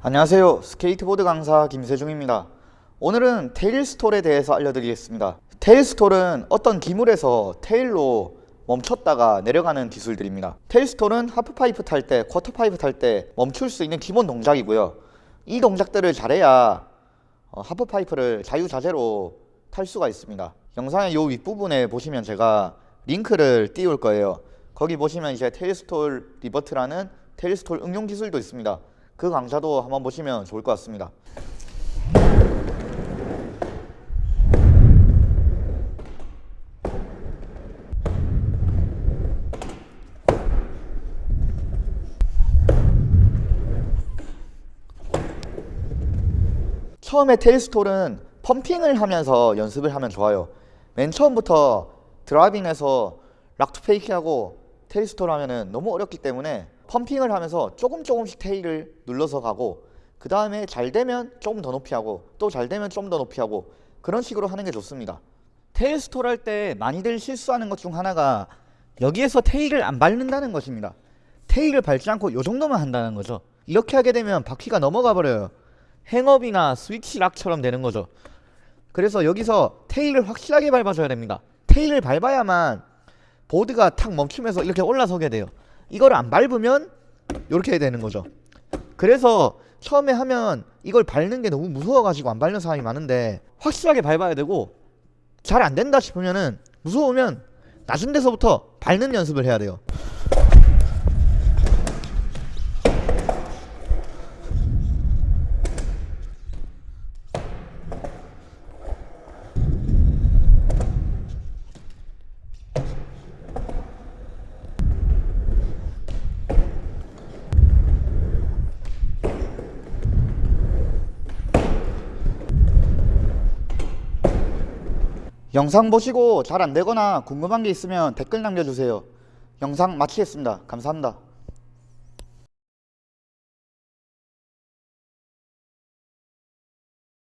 안녕하세요. 스케이트보드 강사 김세중입니다. 오늘은 tail stall에 대해서 알려드리겠습니다. tail stall은 어떤 기물에서 tail로 멈췄다가 내려가는 기술들입니다. tail stall은 하프파이프 탈 때, quarter pipe 탈 때 멈출 수 있는 기본 동작이고요. 이 동작들을 잘해야 어, 하프파이프를 자유자재로 탈 수가 있습니다. 영상의 요 윗부분에 보시면 제가 링크를 띄울 거예요. 거기 보시면 이제 tail stall revert라는 테일스톨 응용 기술도 있습니다 그 강좌도 한번 보시면 좋을 것 같습니다. 처음에 테일스톨은 펌핑을 하면서 연습을 하면 좋아요. 맨 처음부터 드라이빙에서 rock to fakie하고 tail stall 하면은 너무 어렵기 때문에 pumping을 하면서 조금 조금씩 tail을 눌러서 가고 그 다음에 잘 되면 조금 더 높이 하고 또 잘 되면 좀 더 높이 하고 그런 식으로 하는 게 좋습니다. tail stall 할 때 많이들 실수하는 것 중 하나가 여기에서 tail을 안 밟는다는 것입니다. tail을 밟지 않고 요 정도만 한다는 거죠. 이렇게 하게 되면 바퀴가 넘어가 버려요. hang up이나 switch rock처럼 되는 거죠. 그래서 여기서 테일을 확실하게 밟아줘야 됩니다. 테일을 밟아야만 보드가 탁 멈추면서 이렇게 올라서게 돼요. 이걸 안 밟으면 이렇게 되는 거죠. 그래서 처음에 하면 이걸 밟는 게 너무 무서워가지고 안 밟는 사람이 많은데 확실하게 밟아야 되고 잘 안 된다 싶으면은 무서우면 낮은 데서부터 밟는 연습을 해야 돼요 영상 보시고 잘 안되거나 궁금한 게 있으면 댓글 남겨주세요. 영상 마치겠습니다. 감사합니다